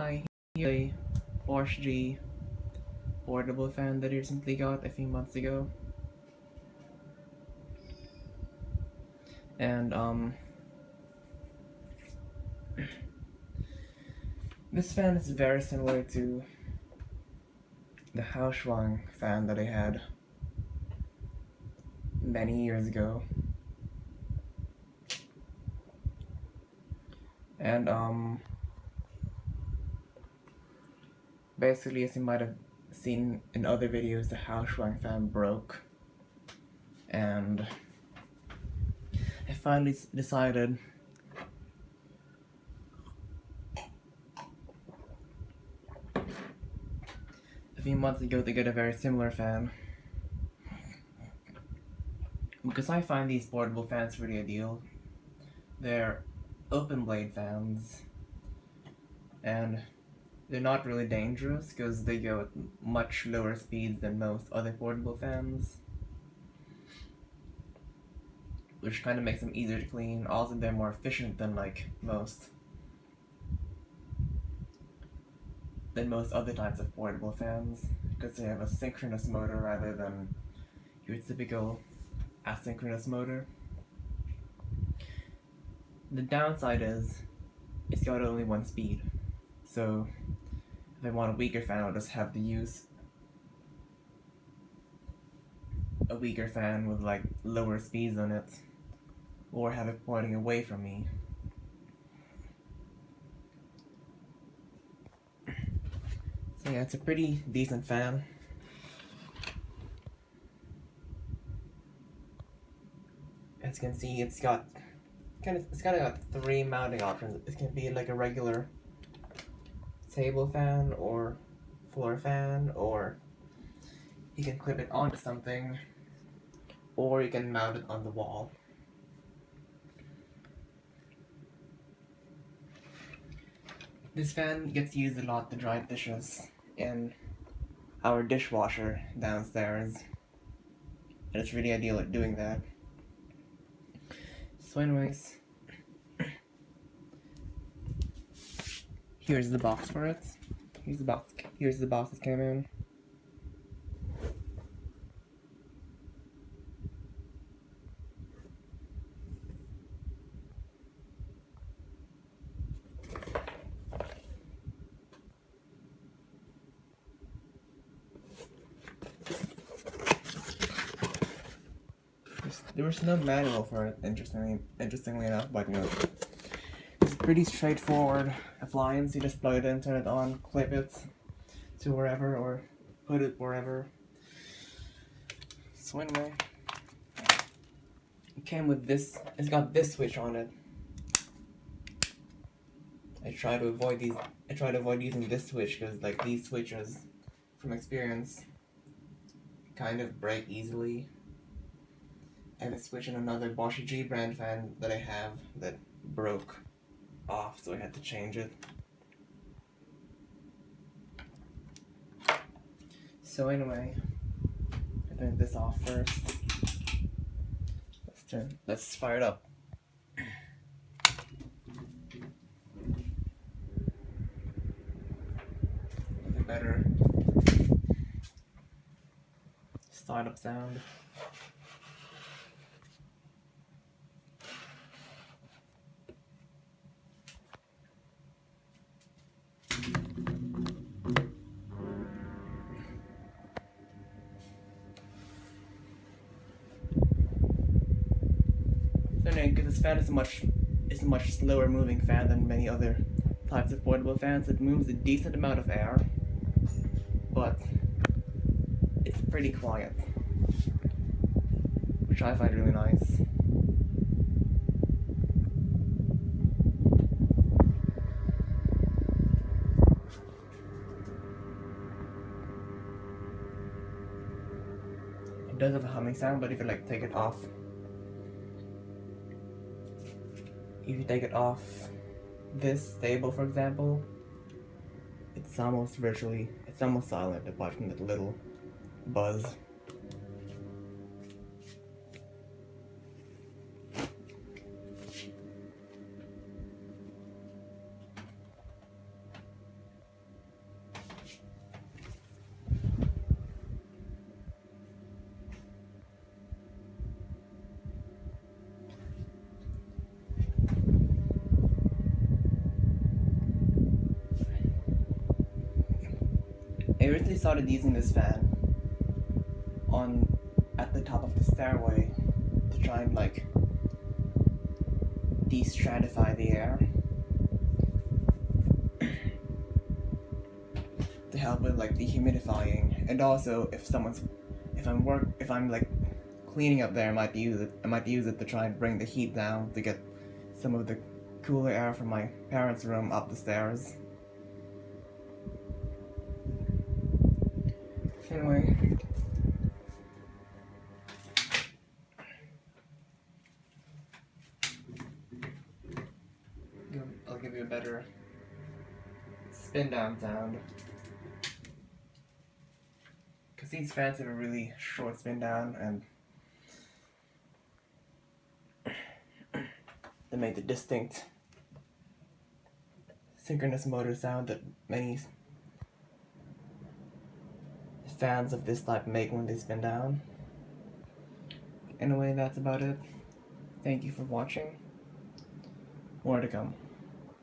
Hi, a Porsche G portable fan that I recently got a few months ago. And, um, this fan is very similar to the Haoshwang fan that I had many years ago. And, um, basically, as you might have seen in other videos, the Haoshwang fan broke. And I finally decided a few months ago to get a very similar fan. Because I find these portable fans really ideal. They're open blade fans. And they're not really dangerous because they go at much lower speeds than most other portable fans. Which kind of makes them easier to clean. Also, they're more efficient than like most than most other types of portable fans because they have a synchronous motor rather than your typical asynchronous motor. The downside is it's got only one speed. So if I want a weaker fan, I'll just have to use a weaker fan with like lower speeds on it or have it pointing away from me. So yeah, it's a pretty decent fan. As you can see, it's got kind of it's got got three mounting options. It can be like a regular table fan or floor fan, or you can clip it onto something, or you can mount it on the wall. This fan gets used a lot to dry dishes in our dishwasher downstairs. And it's really ideal at doing that. So anyways, here's the box for it. Here's the box. Here's the box it came in. There was no manual for it, interestingly, interestingly enough, but it's pretty straightforward appliance. You just plug it in, turn it on, clip it to wherever, or put it wherever. So anyway, it came with this, it's got this switch on it. I try to avoid these, I try to avoid using this switch because like these switches, from experience, kind of break easily and a switch in another Bosch G brand fan that I have that broke off, so I had to change it. So anyway, I turn this off first. Let's turn, let's fire it up. A better startup sound. Because this fan is a much is a much slower moving fan than many other types of portable fans. It moves a decent amount of air, but it's pretty quiet, which I find really nice. It does have a humming sound, but if you like take it off if you take it off this table, for example, it's almost virtually, it's almost silent apart from that little buzz. I originally started using this fan on at the top of the stairway to try and like de-stratify the air to help with like dehumidifying and also if someone's if I'm work if I'm like cleaning up there I might use it I might use it to try and bring the heat down to get some of the cooler air from my parents' room up the stairs. Anyway. I'll give you a better spin down sound. Because these fans have a really short spin down and they make the distinct synchronous motor sound that many fans of this type make when they spin down. Anyway, that's about it. Thank you for watching. More to come.